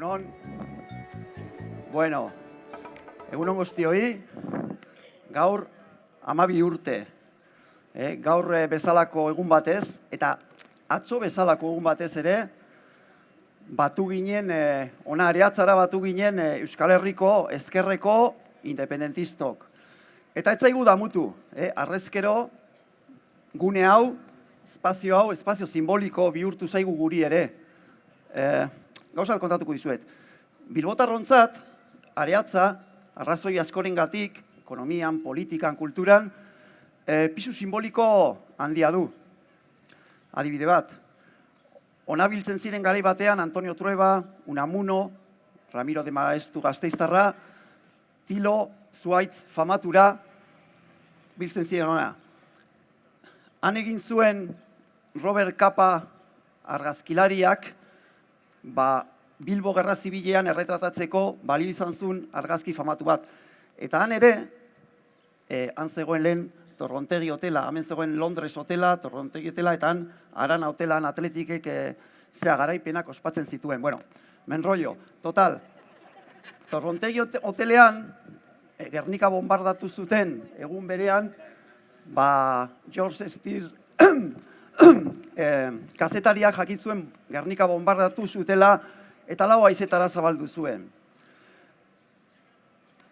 Egunon. Bueno, egunon guztioi, gaur amabi urte, eh, gaur eh, bezalako egun batez, eta atzo bezalako egun batez ere, batu ginen, eh, ona areatzara batu ginen eh, Euskal Herriko ezkerreko independentistok. Eta ez zaigu damutu, eh, arrezkero gune hau, espazio hau, espazio simboliko bihurtu zaigu guri ere. Eh, gauzat kontatuko dizuet. Bilbotarrontzat, areatza, arrazoi askoren gatik, ekonomian, politikan, kulturan, e, pisu simboliko handia du. Adibide bat, onabiltzen ziren garai batean Antonio Trueba, Unamuno, Ramiro de Maestu Gazteiztarra, Tilo, Zuaitz, Famatura, biltzen ziren ona. Han egin zuen Robert Kapa argazkilariak, ba, Bilbo Gerra Zibilean erretratatzeko balio izan zuen argazki famatu bat. Eta han ere, eh, han zegoen lehen Torrontegi hotela, hemen zegoen Londres hotela, Torrontegi hotela, eta han Arana hotelan atletikek eh, zea garaipenak ospatzen zituen. Bueno, men rollo, total, Torrontegi hotelean, eh, Gernika bombardatu zuten egun berean, ba, George Steer eh, kazetariak jakitzuen Gernika bombardatu zutela eta lau aizetara zabaldu zuen.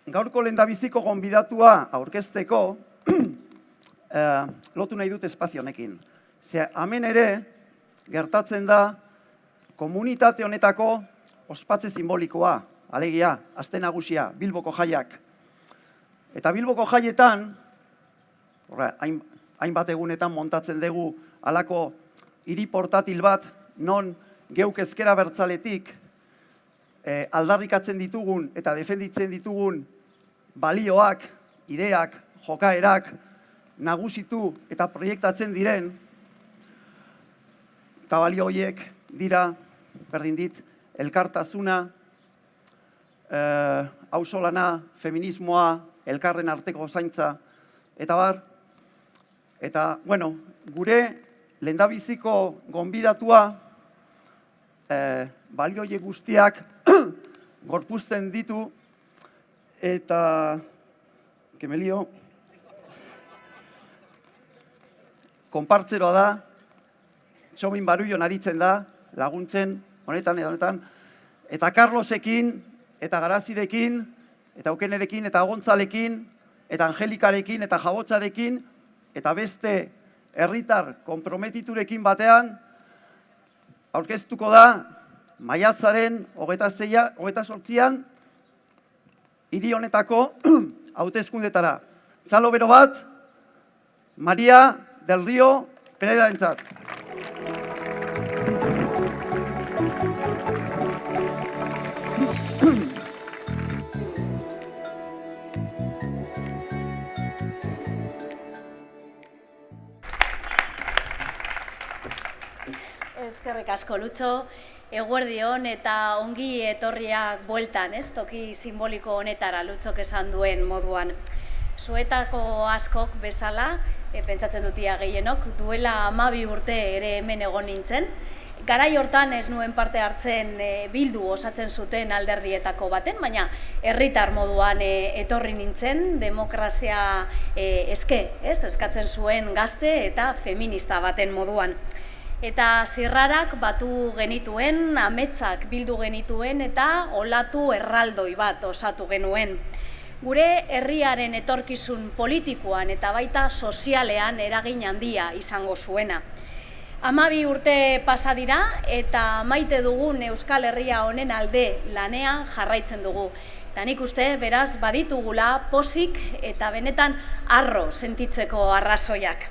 Gaurko lendabiziko gonbidatua aurkezteko eh, lotu nahi dut espazionekin. Ze, hemen ere, gertatzen da, komunitate honetako ospatze simbolikoa, alegia, azte nagusia, Bilboko jaiak. Eta Bilboko jaietan, hain, hainbat egunetan montatzen dugu alako hiri portatil bat, non geuk ezkera bertzaletik eh, aldarrikatzen ditugun eta defenditzen ditugun balioak, ideak, jokaerak nagusitu eta proiektatzen diren, eta balio horiek dira, berdin dit, elkartasuna, eh, hausolana, feminismoa, elkarren arteko zaintza, eta bar, eta, bueno, gure lendabiziko gonbidatua, eh, balio horiek guztiak gorpuzten ditu, eta kemelio konpartzeroa da, txomin baruio naritzen da, laguntzen, honetan edo honetan, eta Carlosekin, eta Garazirekin, eta Aukenerekin, eta Gontzalekin, eta Angelikarekin, eta Jabotzarekin, eta beste herritar komprometiturekin batean, aurkeztuko da, maiatzaren hogeta, zeia, hogeta sortzian, hiri honetako hautezkundetara. Txalo bero bat, Maria del Rio Peneda entzat. Ezkerrik asko, Lutxo. Eguerdion eta ongi etorriak bueltan, ez? Toki simboliko honetara lutxok esan duen moduan. Zuetako askok bezala, e, pentsatzen dutia gehienok, duela amabi urte ere hemen egon nintzen. Garai hortan ez nuen parte hartzen e, bildu osatzen zuten alderdietako baten, baina herritar moduan e, etorri nintzen, demokrazia e, eske, ez? Eskatzen zuen gazte eta feminista baten moduan eta zirrarak batu genituen, ametsak bildu genituen eta olatu erraldoi bat osatu genuen. Gure herriaren etorkizun politikoan eta baita sozialean eragin handia izango zuena. Amabi urte pasa dira eta maite dugun Euskal Herria honen alde lanean jarraitzen dugu. Eta nik uste, beraz, baditugula posik eta benetan arro sentitzeko arrazoiak.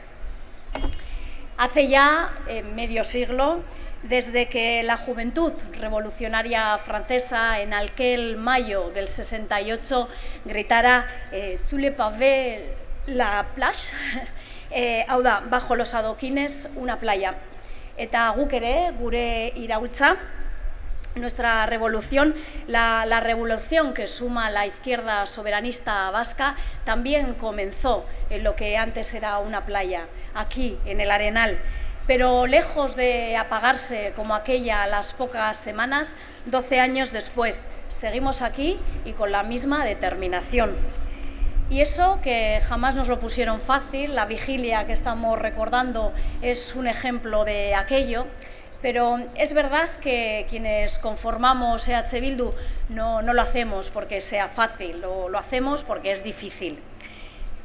Hace ya eh, medio siglo, desde que la juventud revolucionaria francesa en aquel mayo del 68 gritara eh, «Sous le pavé la plage», eh, hau da, bajo los adoquines una playa. Eta guk ere, gure iraultza, nuestra revolución, la, revolución que suma la izquierda soberanista vasca, también comenzó en lo que antes era una playa, aquí, en el Arenal. pero lejos de apagarse como aquella a las pocas semanas, 12 años después, seguimos aquí y con la misma determinación. Y eso que jamás nos lo pusieron fácil, la vigilia que estamos recordando es un ejemplo de aquello, pero es verdad que quienes conformamos EH Bildu no, lo hacemos porque sea fácil, lo, lo, hacemos porque es difícil.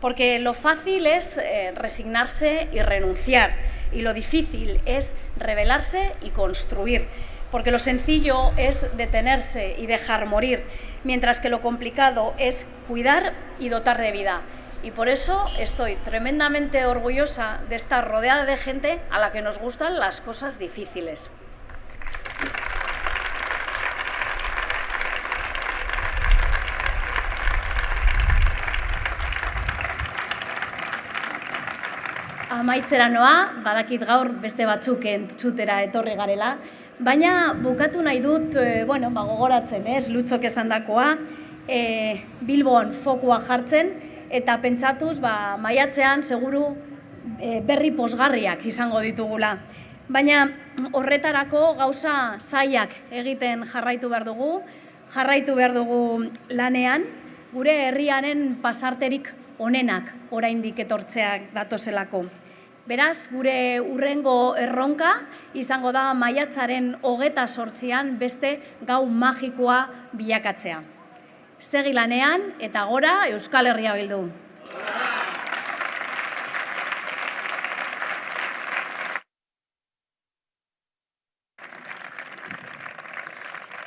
Porque lo fácil es eh, resignarse y renunciar, y lo difícil es rebelarse y construir. Porque lo sencillo es detenerse y dejar morir, mientras que lo complicado es cuidar y dotar de vida. Y por eso estoy tremendamente orgullosa de estar rodeada de gente a la que nos gustan las cosas difíciles. Amaitzera noa, badakit gaur beste batzuk entzutera etorri garela, baina bukatu nahi dut, e, bueno, ba, gogoratzen, ez, lutxok esan dakoa, e, Bilbon fokua jartzen, eta pentsatuz, ba, maiatzean seguru e, berri posgarriak izango ditugula. Baina horretarako gauza zaiak egiten jarraitu behar dugu, jarraitu behar dugu lanean, gure herriaren pasarterik onenak oraindik etortzeak datozelako. Beraz, gure urrengo erronka izango da maiatzaren hogeta sortzian beste gau magikoa bilakatzea. Segi lanean eta gora Euskal Herria bildu.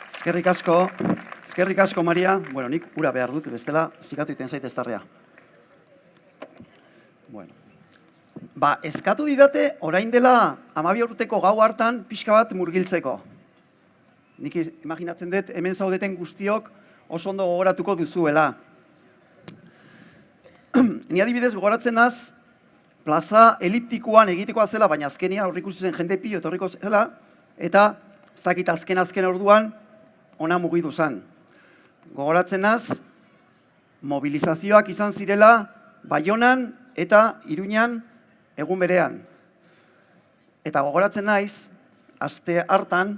Eskerrik asko, eskerrik asko, Maria. Bueno, nik ura behar dut, bestela, zikatu iten zaite estarrea. Bueno. Ba, eskatu didate, orain dela, amabi urteko gau hartan, pixka bat murgiltzeko. Nik imaginatzen dut, hemen zaudeten guztiok, oso ondo gogoratuko duzuela. Ni adibidez gogoratzen az, plaza eliptikoan egitekoa zela, baina azkenia horrik zen jende pilo etorriko zela, eta zakit azken azken orduan, ona mugidu zen. Gogoratzen az, mobilizazioak izan zirela, Baionan eta Iruñan egun berean. Eta gogoratzen naiz, aste hartan,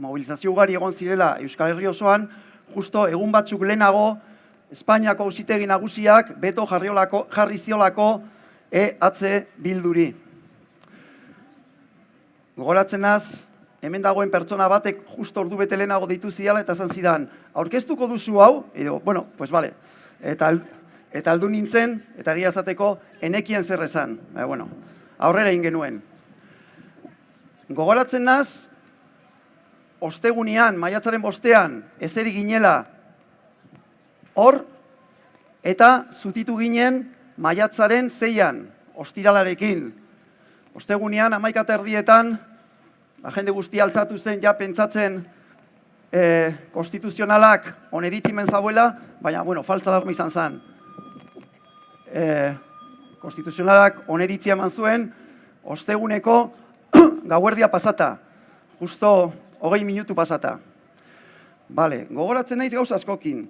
mobilizazio ugari egon zirela Euskal Herri osoan, justo egun batzuk lehenago, Espainiako ausitegi nagusiak beto jarriolako, jarri ziolako EH bilduri. Gogoratzen az, hemen dagoen pertsona batek justo ordu bete lehenago deitu ziala eta zan zidan, aurkeztuko duzu hau, edo, bueno, pues vale, eta, eta aldu nintzen, eta egia zateko, enekien zer esan, e, bueno, aurrera ingenuen. Gogoratzen naz, ostegunian, maiatzaren bostean, ezeri ginela hor, eta zutitu ginen maiatzaren zeian, ostiralarekin. Ostegunean, amaikata erdietan, jende guztia altzatu zen, ja pentsatzen e, konstituzionalak oneritzimen zauela, baina, bueno, faltza alarma izan zen. E, konstituzionalak oneritzia eman zuen, osteguneko gauerdia pasata, justo hogei minutu pasata. Bale, gogoratzen naiz gauza askokin.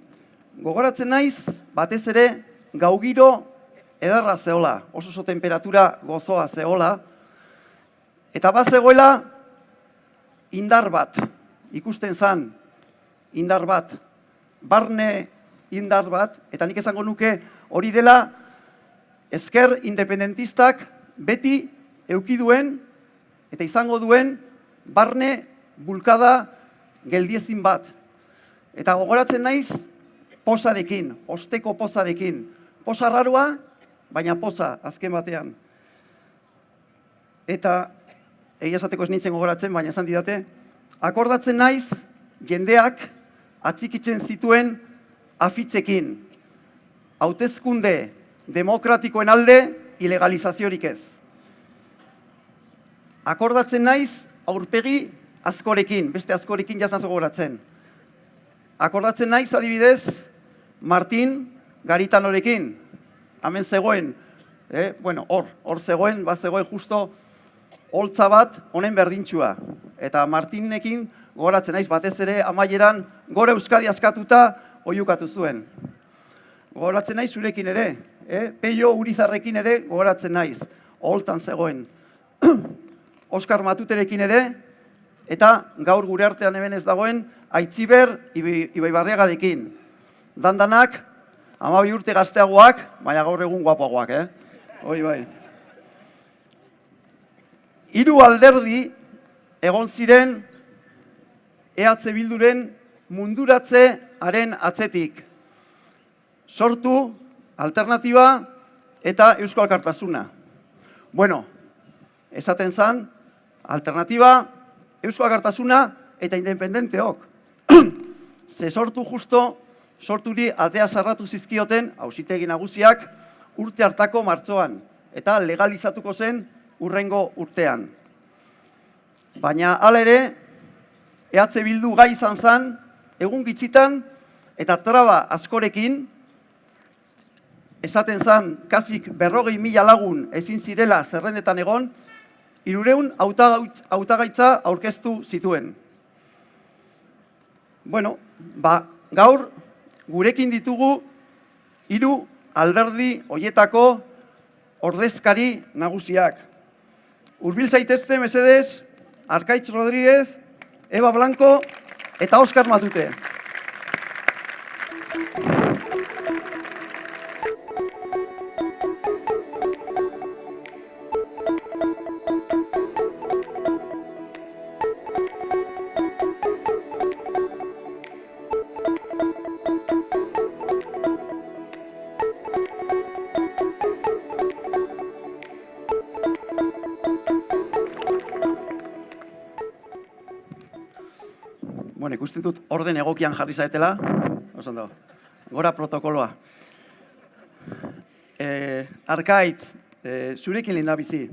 Gogoratzen naiz, batez ere, gaugiro edarra zehola, oso oso temperatura gozoa zehola, eta bat zegoela indar bat, ikusten zan, indar bat, barne indar bat, eta nik esango nuke hori dela ezker independentistak beti eukiduen eta izango duen barne bulkada geldiezin bat. Eta gogoratzen naiz posarekin, osteko posarekin. Posa rarua, baina posa azken batean. Eta egia esateko ez nintzen gogoratzen, baina esan didate, akordatzen naiz jendeak atzikitzen zituen afitzekin. Hautezkunde demokratikoen alde ilegalizaziorik ez. Akordatzen naiz aurpegi askorekin, beste askorekin jazan gogoratzen. Akordatzen naiz adibidez Martin Garitanorekin, hemen zegoen, eh, bueno, hor, hor zegoen, bat zegoen justo holtza bat honen berdintxua. Eta Martinekin gogoratzen naiz batez ere amaieran gore Euskadi askatuta oiukatu zuen. Gogoratzen naiz zurekin ere, eh? peio urizarrekin ere gogoratzen naiz, holtzan zegoen. Oskar Matuterekin ere, eta gaur gure artean hemen ez dagoen Aitziber Ibai Ibai Barriagarekin. Dandanak, amabi urte gazteagoak, baina gaur egun guapoagoak, eh? Hoi bai. Hiru alderdi egon ziren EH Bilduren munduratzearen atzetik. Sortu, alternatiba eta Eusko Alkartasuna. Bueno, esaten zan, alternatiba, Eusko Alkartasuna eta independenteok. Ze sortu justo, sorturi atea sarratu zizkioten, hausitegi nagusiak, urte hartako martzoan, eta legalizatuko zen urrengo urtean. Baina hala ere, EH Bildu gai izan zen, egun gitzitan eta traba askorekin, esaten zen, kasik berrogei mila lagun ezin zirela zerrendetan egon, irureun hautagaitza aurkeztu zituen. Bueno, ba, gaur gurekin ditugu hiru alderdi hoietako ordezkari nagusiak. Urbil zaitezte, mesedez, Arkaitz Rodríguez, Eva Blanco eta Oskar Matute. Ikusten dut orden egokian jarri zaetela. Oso ondo. Gora protokoloa. Eh, Arkaitz, eh, zurekin linda bizi.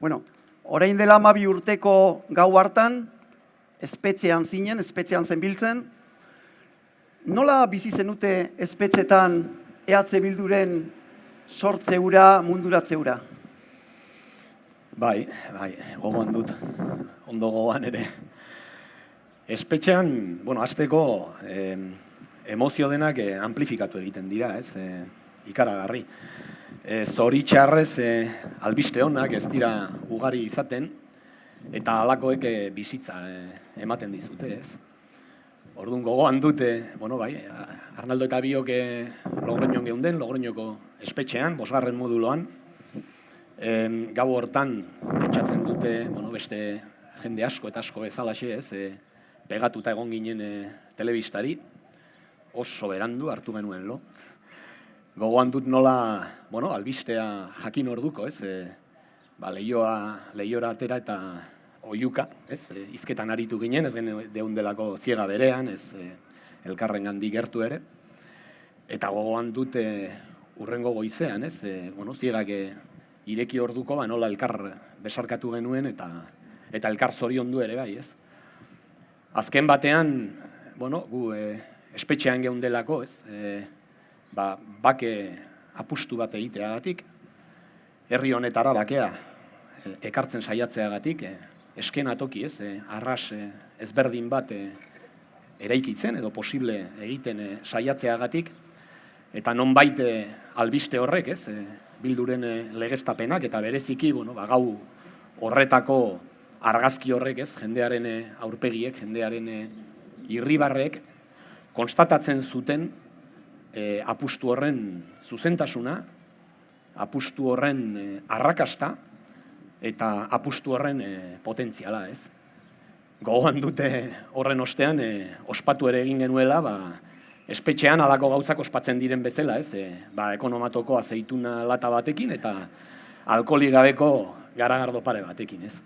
Bueno, orain dela mabi urteko gau hartan, espetxean zinen, espetxean zenbiltzen. Nola bizi zenute espetxetan EH Bilduren sortzeura, munduratzeura? Bai, bai, gogoan dut, ondo gogoan ere. Espetxean, bueno, azteko eh, emozio denak eh, amplifikatu egiten dira, ez, eh, ikaragarri. Eh, zoritxarrez eh, albiste honak ez dira ugari izaten, eta halakoek eh, bizitza eh, ematen dizute, ez. Orduan gogoan dute, bueno, bai, Arnaldo eta biok Logroñon geunden, Logroñoko espetxean, bosgarren moduloan, gau hortan pentsatzen dute, bueno, beste jende asko eta asko bezalaxe, ez, pegatuta egon ginen e, telebistari, oso berandu hartu genuen lo. Gogoan dut nola, bueno, albistea jakin orduko, ez, e, ba, lehioa, lehiora atera eta oiuka, ez, e, izketan aritu ginen, ez deun delako ziega berean, ez, e, elkarren gandi gertu ere, eta gogoan dut e, urrengo goizean, ez, e, bueno, ziegak e, ireki orduko, ba, nola elkar besarkatu genuen, eta eta elkar zorion du ere bai, ez. Azken batean, bueno, gu e, espetxean geundelako, ez, e, ba, bake apustu bat egiteagatik, herri honetara bakea e, ekartzen saiatzeagatik, e, esken atoki, ez, e, arras e, ezberdin bat e, eraikitzen edo posible egiten e, saiatzeagatik, eta non baite albiste horrek, ez, e, bilduren e, legeztapenak, eta bereziki, bueno, ba, gau horretako argazki horrek, ez, jendearen eh, aurpegiek, jendearen eh, irribarrek konstatatzen zuten e, apustu horren zuzentasuna, apustu horren e, arrakasta eta apustu horren e, potentziala, ez. Gogoan dute horren ostean e, ospatu ere egin genuela, ba, espetxean alako gauzak ospatzen diren bezala, ez, e, ba, ekonomatoko azeituna lata batekin eta alkoholi gabeko garagardo pare batekin, ez.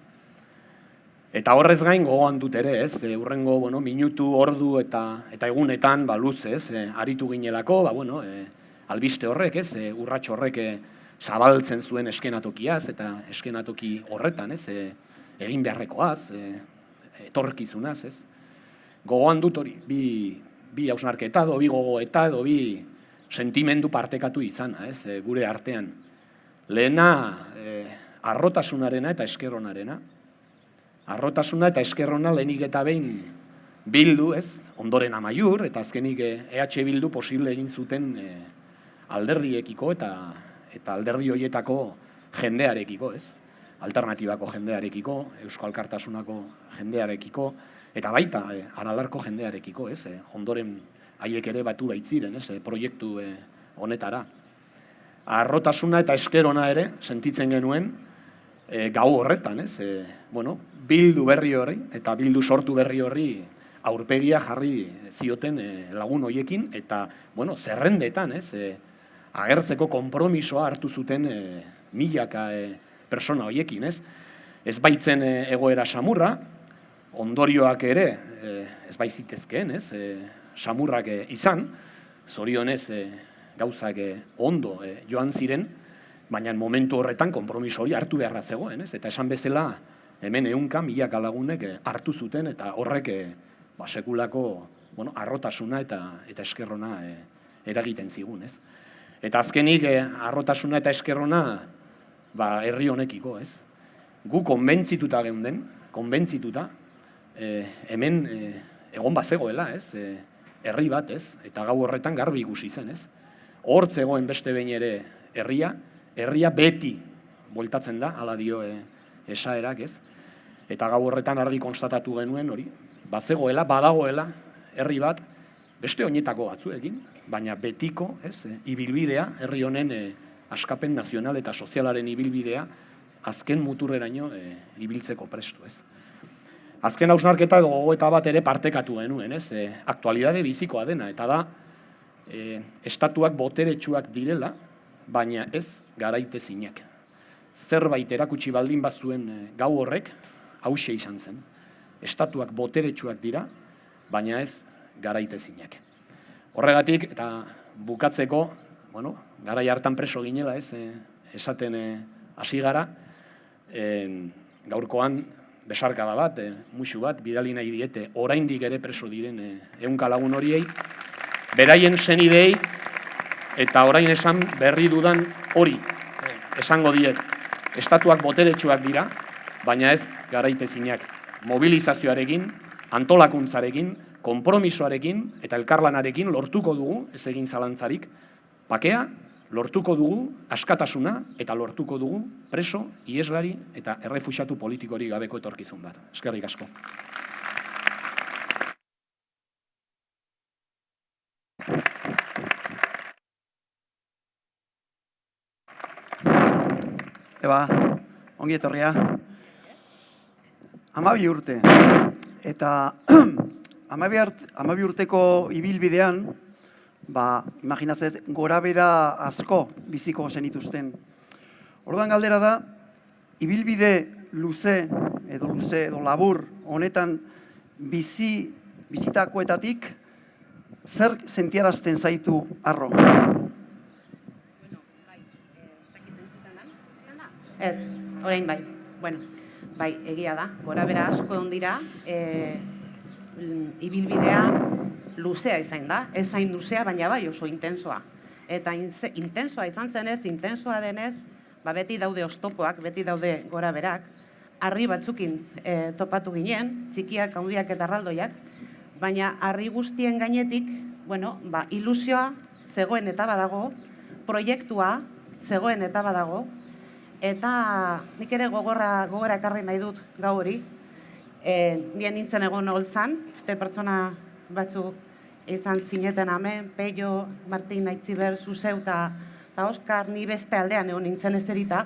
Eta horrez gain gogoan dut ere, ez, e, urrengo, bueno, minutu, ordu eta eta egunetan, ba, luz, ez, e, aritu ginelako, ba, bueno, e, albiste horrek, ez, e, urratx horrek e, zabaltzen zuen eskenatokiaz, eta eskenatoki horretan, ez, e, egin beharrekoaz, e, etorkizunaz, ez. Gogoan dut hori, bi, bi hausnarketa, edo bi gogoeta, edo bi sentimendu partekatu izana, ez, e, gure artean. Lehena, e, arrotasunarena eta eskeronarena, arrotasuna eta eskerrona lehenik eta behin bildu, ez, ondoren amaiur, eta azkenik EH bildu posible egin zuten e, alderdiekiko eta eta alderdi hoietako jendearekiko, ez. alternatibako jendearekiko, Eusko Alkartasunako jendearekiko, eta baita e, aralarko jendearekiko, ez, e, ondoren haiek ere batu baitziren, ez, e, proiektu e, honetara. Arrotasuna eta eskerona ere sentitzen genuen e, gau horretan, ez, e, bueno, bildu berri horri eta bildu sortu berri horri aurpegia jarri zioten e, lagun hoiekin eta bueno, zerrendetan, ez, e, agertzeko konpromisoa hartu zuten e, milaka e, persona hoiekin, ez? Ez baitzen e, egoera samurra, ondorioak ere e, ez baitzitezkeen, ez? E, samurrak e, izan, zorionez e, gauzak e, ondo e, joan ziren, baina momentu horretan konpromiso hori hartu beharra zegoen, ez? Eta esan bezala hemen ehunka milaka lagunek e, hartu zuten eta horrek e, ba, sekulako bueno, arrotasuna eta eta eskerrona e, eragiten zigun, ez? Eta azkenik e, arrotasuna eta eskerrona ba, herri honekiko, ez? Gu konbentzituta geunden, konbentzituta, e, hemen e, egon bazegoela, ez? E, herri bat, ez? Eta gau horretan garbi ikusi zen, ez? Hor zegoen beste behin ere herria, herria beti bueltatzen da, hala dio e, esaerak, ez? Eta gau horretan argi konstatatu genuen hori, bazegoela, badagoela, herri bat, beste oinetako batzuekin, baina betiko, ez, e, ibilbidea, herri honen e, askapen nazional eta sozialaren ibilbidea, azken muturreraino e, ibiltzeko prestu, ez. Azken hausnarketa edo gogoeta bat ere partekatu genuen, ez, e, aktualidade bizikoa dena, eta da, e, estatuak boteretsuak direla, baina ez garaite zinak. Zerbait erakutsi baldin bazuen e, gau horrek, hause izan zen. Estatuak boteretsuak dira, baina ez garaite zinak. Horregatik, eta bukatzeko, bueno, gara hartan preso ginela, ez, e, esaten e, hasi gara, e, gaurkoan besarkada bat, e, musu bat, bidali nahi diete, oraindik ere preso diren e, ehunka lagun horiei, beraien zenidei, eta orain esan berri dudan hori, esango diet, estatuak boteretsuak dira, baina ez garaitezinak mobilizazioarekin, antolakuntzarekin, konpromisoarekin eta elkarlanarekin lortuko dugu, ez egin zalantzarik, bakea, lortuko dugu askatasuna eta lortuko dugu preso, ieslari eta errefuxatu politikori gabeko etorkizun bat. Eskerrik asko. Eba, ongi etorria. Amabi urte. Eta amabi, art, amabi urteko ibilbidean, ba, imaginatzet, gora bera asko biziko zenituzten. Orduan galdera da, ibilbide luze, edo luze, edo labur, honetan bizi, bizitakoetatik, zer sentiarazten zaitu arro? Ez, orain bai. Bueno, bai, egia da. Gora bera asko egon dira, e, ibilbidea luzea izan da. Ez zain luzea, baina bai oso intensoa. Eta inze, intensoa izan zenez, intensoa denez, ba beti daude ostopoak, beti daude gora berak, harri batzukin e, topatu ginen, txikiak, handiak eta arraldoiak, baina harri guztien gainetik, bueno, ba, ilusioa zegoen eta badago, proiektua zegoen eta badago, Eta nik ere gogorra, gogora ekarri nahi dut gau hori. E, nien nintzen egon holtzan, beste pertsona batzu izan zineten hemen, Peio, Martin, Aitziber, Zuzeu eta Oskar, ni beste aldean egon nintzen ezerita.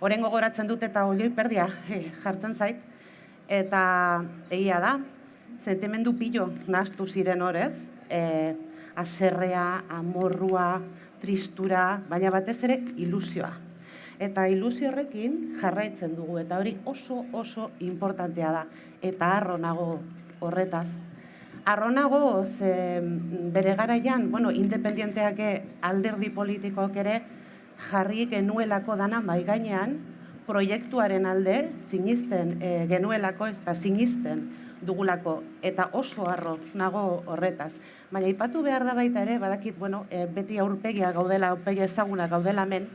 Horen gogoratzen dut eta olioi perdia e, jartzen zait. Eta egia da, sentimendu pilo nahaztu ziren horez, e, aserrea, amorrua, tristura, baina batez ere ilusioa eta ilusio horrekin jarraitzen dugu eta hori oso oso importantea da eta harro nago horretaz. Harro nago ze bere garaian, bueno, independienteak alderdi politikoak ere jarri genuelako dana mai gainean proiektuaren alde sinisten e, genuelako eta sinisten dugulako eta oso harro nago horretaz. Baina ipatu behar da baita ere, badakit, bueno, e, beti aurpegia gaudela, aurpegia ezaguna gaudela men,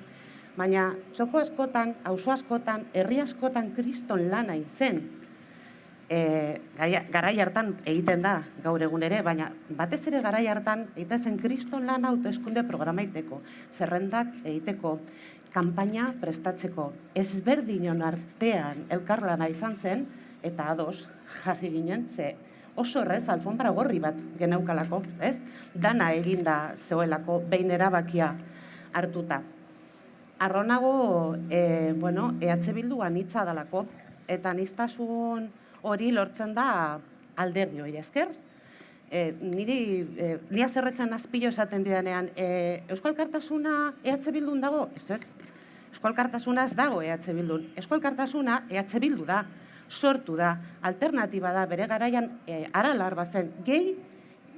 Baina txoko askotan, auzo askotan, herri askotan kriston lana izen. e, garai hartan egiten da gaur egun ere, baina batez ere garai hartan egiten zen kriston lan hauteskunde programa egiteko, zerrendak egiteko, kanpaina prestatzeko, ezberdinon artean elkarlana izan zen, eta ados jarri ginen, ze oso errez alfombra gorri bat geneukalako, ez? Dana eginda zegoelako behin erabakia hartuta. Arronago, e, bueno, EH Bildu anitza dalako, eta anistasun hori lortzen da alderdi hori esker. E, niri, e, nia zerretzen azpilo esaten didanean, e, Euskal Kartasuna EH Bildun dago? Ez ez. Euskal Kartasuna ez dago EH Bildun. Euskal Kartasuna EH Bildu da, sortu da, alternatiba da, bere garaian e, aralar bazen, gehi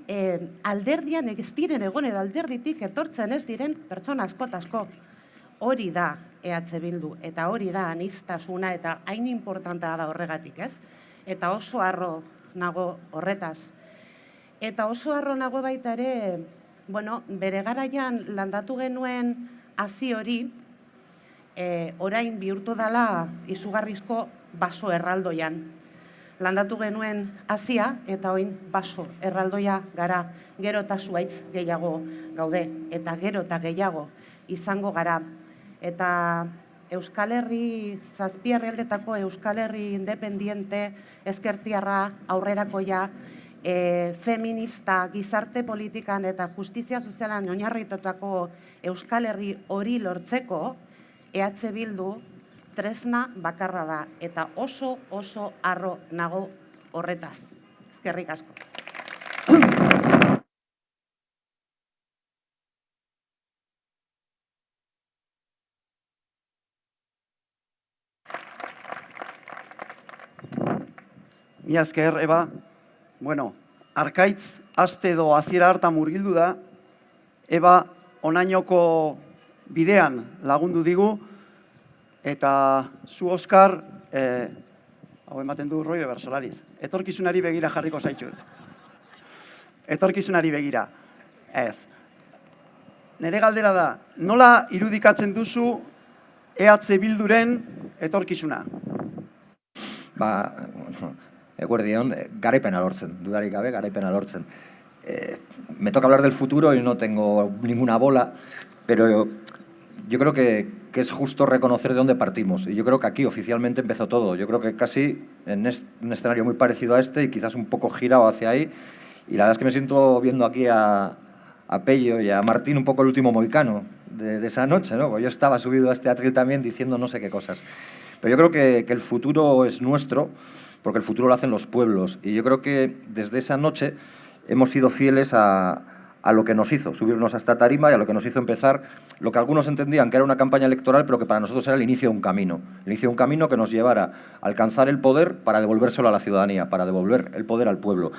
e, alderdian ez diren egon edo alderditik etortzen ez diren pertsona askot asko. Hori da EH Bildu eta hori da anistasuna eta hain importantea da horregatik, ez? Eta oso harro nago horretaz. Eta oso harro nago baita ere, bueno, bere garaian landatu genuen hazi hori, e, orain bihurtu dela izugarrizko baso erraldoian. Landatu genuen hazia eta oin baso erraldoia gara gero eta zuaitz gehiago gaude eta gero eta gehiago izango gara. Eta Euskal Herri, zazpi herrialdetako Euskal Herri independiente, eskertiarra, aurrerakoia, e, feminista, gizarte politikan eta justizia sozialan oinarritutako Euskal Herri hori lortzeko, EH Bildu tresna bakarra da eta oso oso harro nago horretaz. Eskerrik asko. Mi esker, Eba, bueno, arkaitz aste edo hasiera hartan murgildu da, Eba onainoko bidean lagundu digu, eta zu Oskar, eh, hau ematen du Roio Bersolariz, etorkizunari begira jarriko zaitut. Etorkizunari begira. Ez. Nere galdera da, nola irudikatzen duzu EH Bilduren etorkizuna? ba, eguerdion, eh, garaipena lortzen, dudarik gabe, garaipena lortzen. Eh, me toca hablar del futuro y no tengo ninguna bola, pero yo, creo que, que es justo reconocer de dónde partimos. Y yo creo que aquí oficialmente empezó todo. Yo creo que casi en est- un escenario muy parecido a este y quizás un poco girado hacia ahí. Y la verdad es que me siento viendo aquí a, a Pello y a Martín un poco el último moicano de, de esa noche, ¿no? Porque yo estaba subido a este atril también diciendo no sé qué cosas. Pero yo creo que, que el futuro es nuestro, porque el futuro lo hacen los pueblos. Y yo creo que desde esa noche hemos sido fieles a, a lo que nos hizo subirnos a esta tarima y a lo que nos hizo empezar lo que algunos entendían que era una campaña electoral, pero que para nosotros era el inicio de un camino. El inicio de un camino que nos llevara a alcanzar el poder para devolvérselo a la ciudadanía, para devolver el poder al pueblo.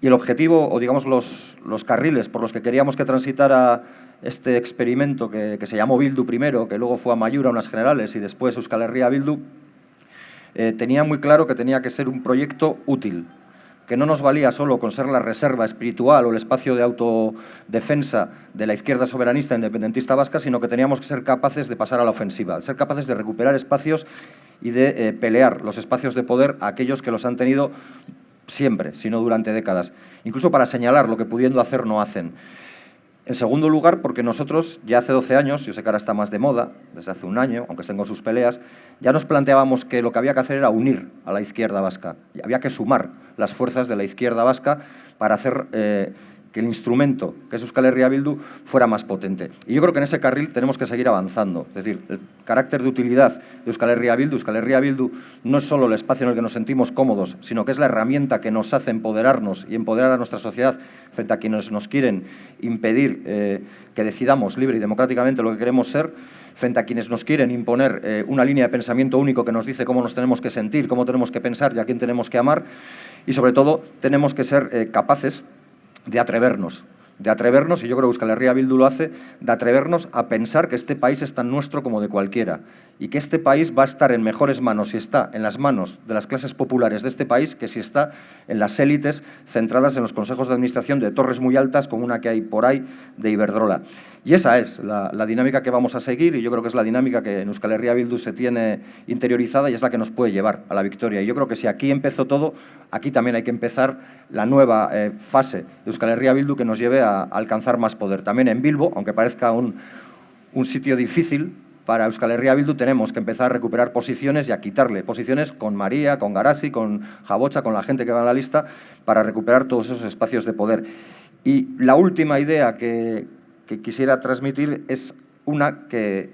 Y el objetivo, o digamos los, los carriles por los que queríamos que transitara este experimento que, que se llamó Bildu primero, que luego fue a Mayura, unas generales, y después Euskal Herria Bildu, eh, tenía muy claro que tenía que ser un proyecto útil, que no nos valía solo con ser la reserva espiritual o el espacio de autodefensa de la izquierda soberanista independentista vasca, sino que teníamos que ser capaces de pasar a la ofensiva, ser capaces de recuperar espacios y de eh, pelear los espacios de poder a aquellos que los han tenido siempre, sino durante décadas, incluso para señalar lo que pudiendo hacer no hacen. En segundo lugar, porque nosotros ya hace 12 años, yo sé que ahora está más de moda, desde hace un año, aunque estén sus peleas, ya nos planteábamos que lo que había que hacer era unir a la izquierda vasca. Y había que sumar las fuerzas de la izquierda vasca para hacer eh, que el instrumento, que es Euskal Herria Bildu, fuera más potente. Y yo creo que en ese carril tenemos que seguir avanzando. Es decir, el carácter de utilidad de Euskal Herria Bildu, Euskal Herria Bildu no es solo el espacio en el que nos sentimos cómodos, sino que es la herramienta que nos hace empoderarnos y empoderar a nuestra sociedad frente a quienes nos quieren impedir eh, que decidamos libre y democráticamente lo que queremos ser, frente a quienes nos quieren imponer eh, una línea de pensamiento único que nos dice cómo nos tenemos que sentir, cómo tenemos que pensar y a quién tenemos que amar. Y sobre todo, tenemos que ser eh, capaces de atrevernos. De atrevernos, y yo creo que Euskal Herria Bildu lo hace, de atrevernos a pensar que este país es tan nuestro como de cualquiera y que este país va a estar en mejores manos si está en las manos de las clases populares de este país que si está en las élites centradas en los consejos de administración de torres muy altas como una que hay por ahí de Iberdrola. Y esa es la, dinámica que vamos a seguir y yo creo que es la dinámica que en Euskal Herria Bildu se tiene interiorizada y es la que nos puede llevar a la victoria. Y yo creo que si aquí empezó todo, aquí también hay que empezar la nueva eh, fase de Euskal Herria Bildu que nos lleve a, alcanzar más poder. También en Bilbo, aunque parezca un, un sitio difícil, para Euskal Herria Bildu tenemos que empezar a recuperar posiciones y a quitarle posiciones con María, con Garasi, con Jabocha, con la gente que va a la lista, para recuperar todos esos espacios de poder. Y la última idea que quisiera transmitir es una que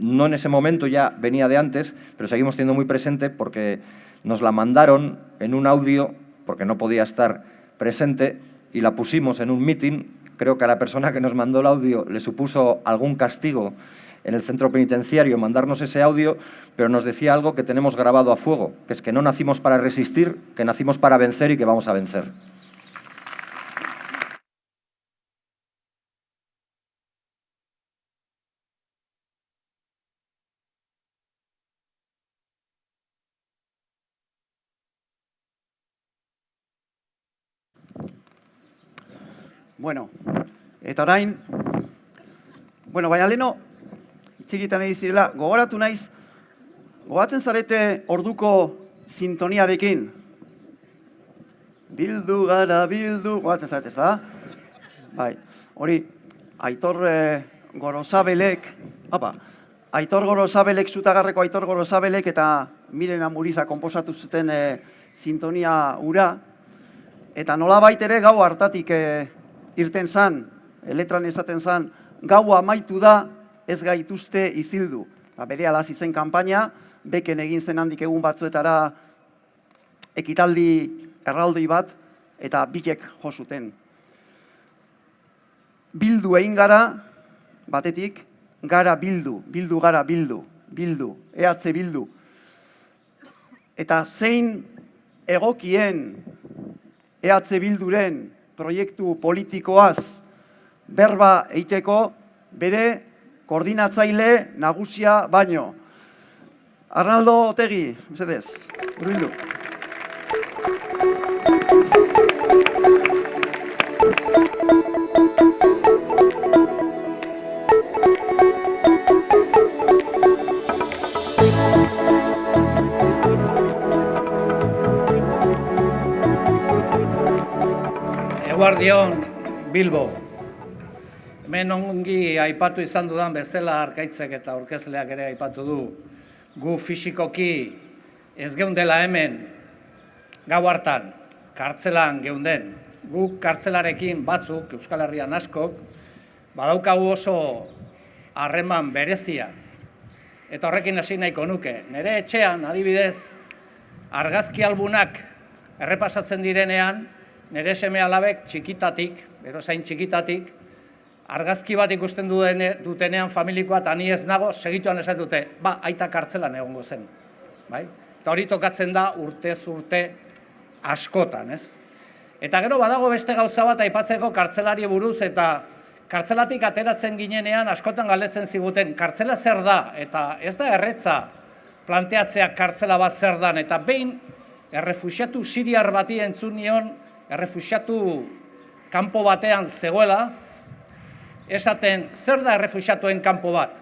no en ese momento ya venía de antes, pero seguimos teniendo muy presente porque nos la mandaron en un audio, porque no podía estar presente, y la pusimos en un meeting. Creo que a la persona que nos mandó el audio le supuso algún castigo en el centro penitenciario mandarnos ese audio, pero nos decía algo que tenemos grabado a fuego, que es que no nacimos para resistir, que nacimos para vencer y que vamos a vencer. Bueno, eta orain, bueno, baina leno, txikitan egin zirela, gogoratu naiz, gogatzen zarete orduko sintoniarekin. Bildu gara, bildu, gogatzen zarete, ez da? Bai, hori, Aitor eh, Gorosabelek, apa, Aitor Gorosabelek, zutagarreko Aitor Gorosabelek eta Miren Amuriza konposatu zuten eh, sintonia ura, eta nola ere gau hartatik eh, irten zan, letran esaten zan, gau amaitu da, ez gaituzte izildu. Ba, bere alaz izen kanpaina, beken egin zen handik egun batzuetara ekitaldi erraldoi bat, eta bitek josuten. Bildu egin gara, batetik, gara bildu, bildu gara bildu, bildu, ehatze bildu. Eta zein egokien ehatze bilduren proiektu politikoaz berba eiteko bere koordinatzaile nagusia baino. Arnaldo Otegi, mesedez, urbildu. Eguardion, Bilbo. Hemen ongi aipatu izan dudan bezala arkaitzek eta aurkezleak ere aipatu du. Gu fisikoki ez geundela hemen gau hartan, kartzelan geunden. Gu kartzelarekin batzuk, Euskal Herrian askok, badaukagu oso harreman berezia. Eta horrekin hasi nahiko nuke. Nere etxean, adibidez, argazki albunak errepasatzen direnean, nire seme alabek txikitatik, berozain txikitatik, argazki bat ikusten dudene, dutenean familikoa eta ni ez nago, segituan esan dute, ba, aita kartzelan egongo zen. Bai? Eta hori tokatzen da urte urte askotan, ez? Eta gero badago beste gauza bat aipatzeko kartzelari buruz eta kartzelatik ateratzen ginenean askotan galdetzen ziguten kartzela zer da eta ez da erretza planteatzea kartzela bat zer dan eta behin errefusiatu siriar bati entzun nion errefusiatu kanpo batean zegoela, esaten zer da errefusiatuen kanpo bat?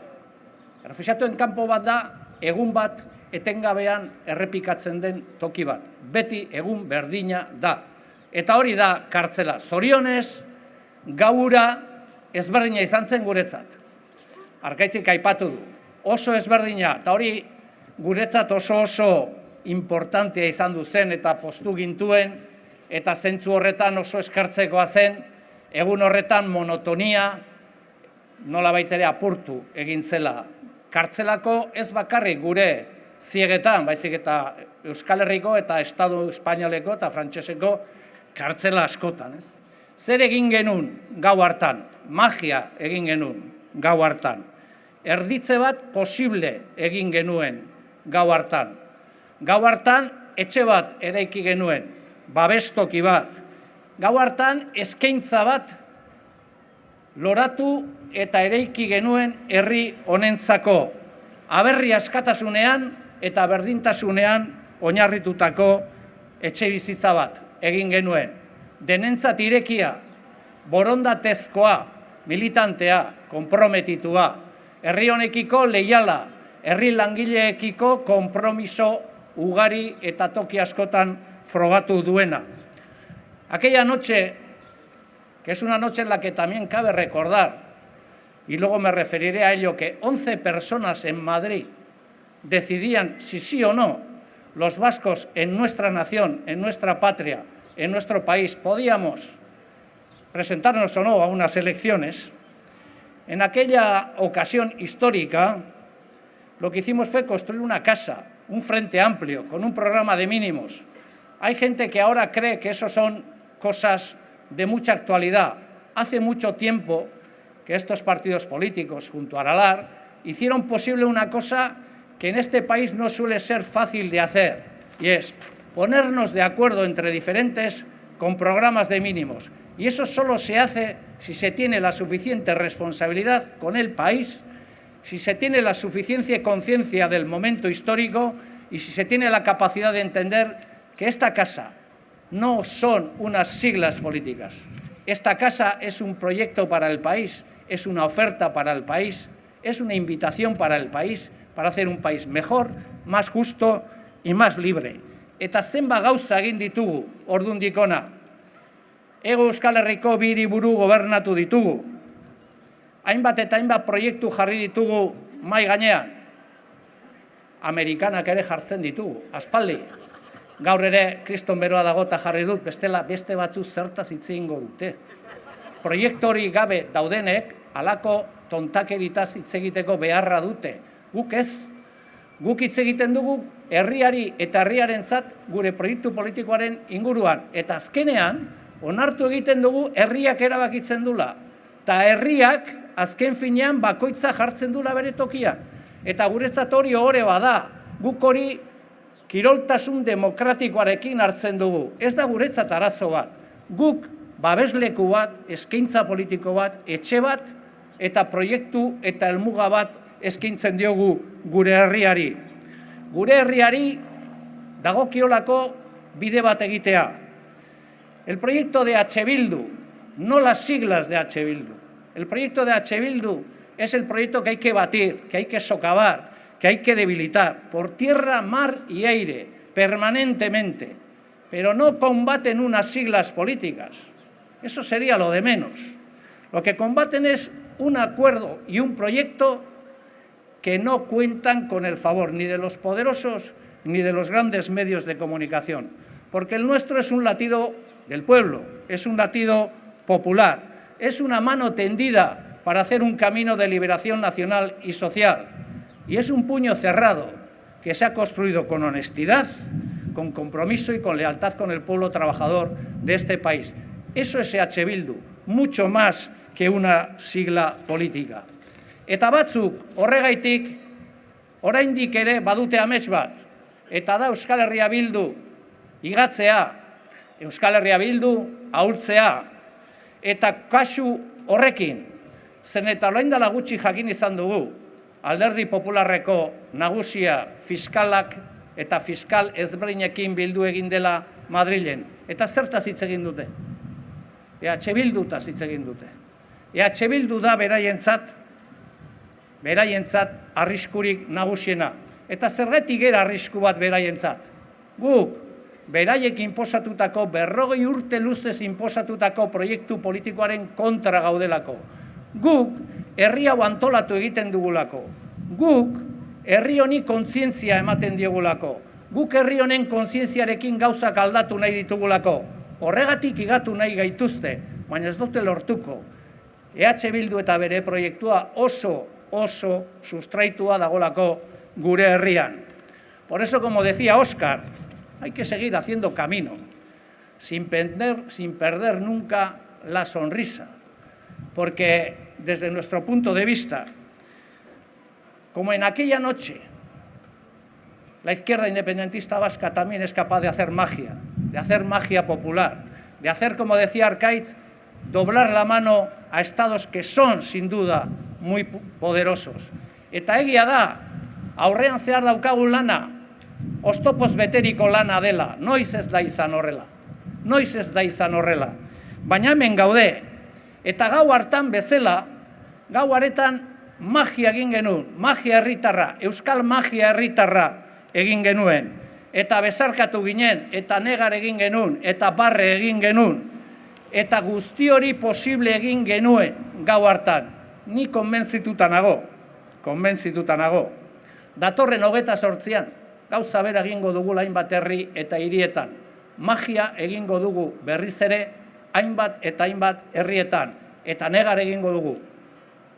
Errefusiatuen kanpo bat da egun bat etengabean errepikatzen den toki bat. Beti egun berdina da. Eta hori da kartzela. Zorionez, gaura ezberdina izan zen guretzat. Arkaitzik aipatu du. Oso ezberdina, eta hori guretzat oso oso importantea izan du zen eta postu gintuen, eta zentzu horretan oso eskartzekoa zen, egun horretan monotonia nola baitere apurtu egin zela. Kartzelako ez bakarrik gure ziegetan, baizik eta Euskal Herriko eta Estadu Espainoleko eta Frantseseko kartzela askotan. Ez? Zer egin genuen gau hartan, magia egin genuen gau hartan. Erditze bat posible egin genuen gau hartan. Gau hartan etxe bat eraiki genuen, babestoki bat. Gau hartan eskaintza bat loratu eta ereiki genuen herri honentzako, aberri askatasunean eta berdintasunean oinarritutako etxe bizitza bat egin genuen. Denentzat irekia, borondatezkoa, militantea, konprometitua, herri honekiko leiala, herri langileekiko konpromiso ugari eta toki askotan frogatu duena. Aquella noche, que es una noche en la que también cabe recordar, y luego me referiré a ello, que 11 personas en Madrid decidían si sí o no los vascos en nuestra nación, en nuestra patria, en nuestro país, podíamos presentarnos o no a unas elecciones, en aquella ocasión histórica lo que hicimos fue construir una casa, un frente amplio, con un programa de mínimos. Hay gente que ahora cree que eso son cosas de mucha actualidad. Hace mucho tiempo que estos partidos políticos, junto a Aralar, hicieron posible una cosa que en este país no suele ser fácil de hacer, y es ponernos de acuerdo entre diferentes con programas de mínimos. Y eso solo se hace si se tiene la suficiente responsabilidad con el país, si se tiene la suficiente conciencia del momento histórico y si se tiene la capacidad de entender que esta casa no son unas siglas políticas. Esta casa es un proyecto para el país, es una oferta para el país, es una invitación para el país, para hacer un país mejor, más justo y más libre. Eta zenba gauza egin ditugu ordundikona. Ego Euskal Herriko biri buru gobernatu ditugu. Hainbat eta hainbat proiektu jarri ditugu mai gainean. Amerikanak ere jartzen ditugu, aspaldi. Gaur ere kriston beroa dago eta jarri dut, bestela beste batzu zertaz hitz egingo dute. Proiektu hori gabe daudenek, alako tontakeritaz hitz egiteko beharra dute. Guk ez, guk hitz egiten dugu herriari eta herriarentzat gure proiektu politikoaren inguruan. Eta azkenean, onartu egiten dugu herriak erabakitzen dula. Ta herriak azken finean bakoitza jartzen dula bere tokian. Eta guretzat hori ore bada, guk hori kiroltasun demokratikoarekin hartzen dugu. Ez da guretzat arazo bat. Guk babesleku bat, eskaintza politiko bat, etxe bat, eta proiektu eta helmuga bat eskaintzen diogu gure herriari. Gure herriari dagokiolako bide bat egitea. El proyecto de H. Bildu, no las siglas de H. Bildu. El proyecto de H. Bildu es el proyecto que hay que batir, que hay que socavar, que hay que debilitar por tierra, mar y aire, permanentemente. Pero no combaten unas siglas políticas. Eso sería lo de menos. Lo que combaten es un acuerdo y un proyecto que no cuentan con el favor ni de los poderosos ni de los grandes medios de comunicación, porque el nuestro es un latido del pueblo, es un latido popular, es una mano tendida para hacer un camino de liberación nacional y social, y es un puño cerrado que se ha construido con honestidad, con compromiso y con lealtad con el pueblo trabajador de este país. Eso es EH Bildu, mucho más que una sigla política. Eta batzuk horregaitik oraindik ere badute amets bat. Eta da Euskal Herria Bildu igatzea, Euskal Herria Bildu ahultzea. Eta kasu horrekin, zen eta orain dela gutxi jakin izan dugu, alderdi popularreko nagusia fiskalak eta fiskal ezberdinekin bildu egin dela Madrilen. Eta zertaz hitz egin dute? EH Bildutaz hitz egin dute. EH Bildu da beraientzat, beraientzat arriskurik nagusiena. Eta zerretik gera arrisku bat beraientzat. Guk, beraiek inposatutako, berrogei urte luzez inposatutako proiektu politikoaren kontra gaudelako. Guk, herri hau antolatu egiten dugulako. Guk, herri honi kontzientzia ematen diogulako. Guk herri honen kontzientziarekin gauzak aldatu nahi ditugulako. Horregatik igatu nahi gaituzte, baina ez dute lortuko. EH Bildu eta bere proiektua oso, oso sustraitua dagolako gure herrian. Por eso, como decía Óscar, hay que seguir haciendo camino, sin perder, sin perder nunca la sonrisa, porque desde nuestro punto de vista, como en aquella noche, la izquierda independentista vasca también es capaz de hacer magia, de hacer magia popular, de hacer, como decía Arcaiz, doblar la mano a estados que son, sin duda, muy poderosos. Eta egia da, aurrean zehar daukagun lana, ostopoz beteriko lana dela, noiz ez da izan horrela. Noiz ez da izan horrela. Baina gaude, eta gau hartan bezala, gau haretan magia egin genuen, magia herritarra, euskal magia herritarra egin genuen. Eta bezarkatu ginen, eta negar egin genuen, eta barre egin genuen, eta guzti hori posible egin genuen gau hartan. Ni konbentzituta nago, konbentzituta nago. Datorren hogeta sortzian, gauza bera egingo dugu hainbat herri eta hirietan. Magia egingo dugu berriz ere hainbat eta hainbat herrietan. Eta negar egingo dugu.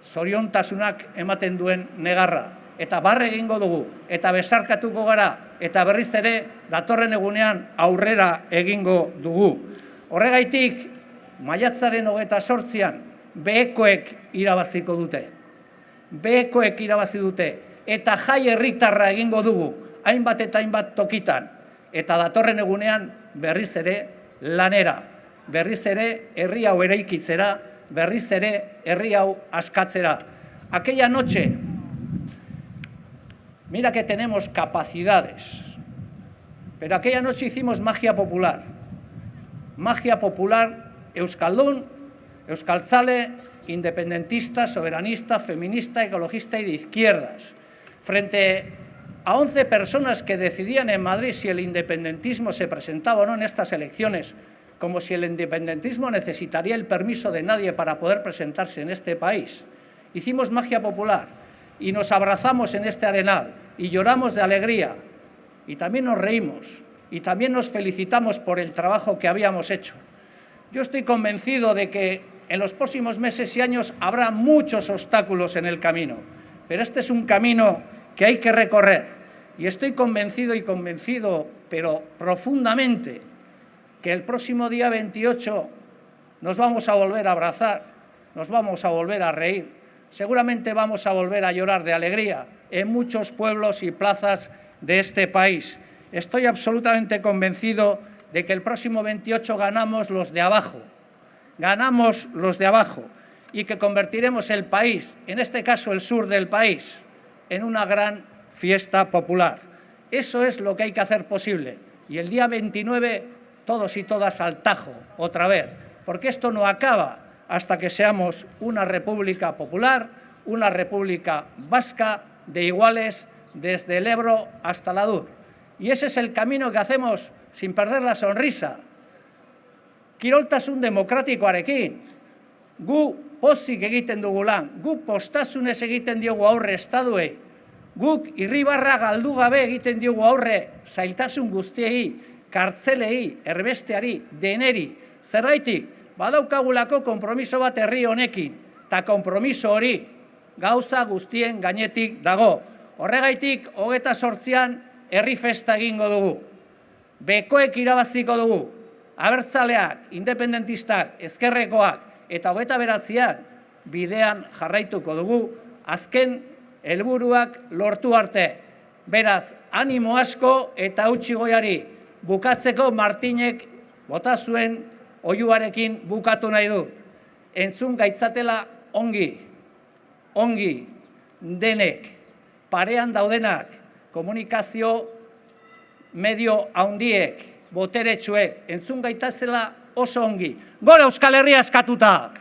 Zoriontasunak ematen duen negarra. Eta barre egingo dugu. Eta besarkatuko gara. Eta berriz ere datorren egunean aurrera egingo dugu. Horregaitik, maiatzaren hogeta sortzian, behekoek irabaziko dute. Behekoek irabazi dute. Eta jai herritarra egingo dugu hainbat eta hainbat tokitan, eta datorren egunean berriz ere lanera, berriz ere herri hau eraikitzera, berriz ere. Aquella noche, mira que tenemos capacidades, pero aquella noche hicimos magia popular. Magia popular euskaldun, euskaltzale, independentista, soberanista, feminista, ecologista y de izquierdas. Frente a 11 personas que decidían en Madrid si el independentismo se presentaba o no en estas elecciones, como si el independentismo necesitaría el permiso de nadie para poder presentarse en este país. Hicimos magia popular y nos abrazamos en este arenal y lloramos de alegría y también nos reímos y también nos felicitamos por el trabajo que habíamos hecho. Yo estoy convencido de que en los próximos meses y años habrá muchos obstáculos en el camino, pero este es un camino que hay que recorrer. Y estoy convencido y convencido, pero profundamente, que el próximo día 28 nos vamos a volver a abrazar, nos vamos a volver a reír, seguramente vamos a volver a llorar de alegría en muchos pueblos y plazas de este país. Estoy absolutamente convencido de que el próximo 28 ganamos los de abajo, ganamos los de abajo y que convertiremos el país, en este caso el sur del país, en una gran fiesta popular. Eso es lo que hay que hacer posible. Y el día 29, todos y todas al tajo, otra vez, porque esto no acaba hasta que seamos una república popular, una república vasca de iguales desde el Ebro hasta la Dur. Y ese es el camino que hacemos sin perder la sonrisa. Kiroltasun demokratikoarekin, gu pozik egiten dugu lan, guk postasunez egiten diogu aurre estaduei, guk irribarra galdu gabe egiten diogu aurre zailtasun guztiei, kartzelei, erbesteari, deneri, zerraitik, badaukagulako konpromiso bat herri honekin, eta konpromiso hori gauza guztien gainetik dago. Horregaitik, hogeta sortzian, herri festa egingo dugu. Bekoek irabaziko dugu. Abertzaleak, independentistak, ezkerrekoak, eta hogeta beratzean bidean jarraituko dugu, azken helburuak lortu arte. Beraz, animo asko eta utxi goiari bukatzeko Martinek bota zuen oiuarekin bukatu nahi du. Entzun gaitzatela ongi, ongi, denek, parean daudenak, komunikazio medio haundiek, boteretsuek, entzun gaitazela oso ongi. Gora Euskal Herria eskatuta!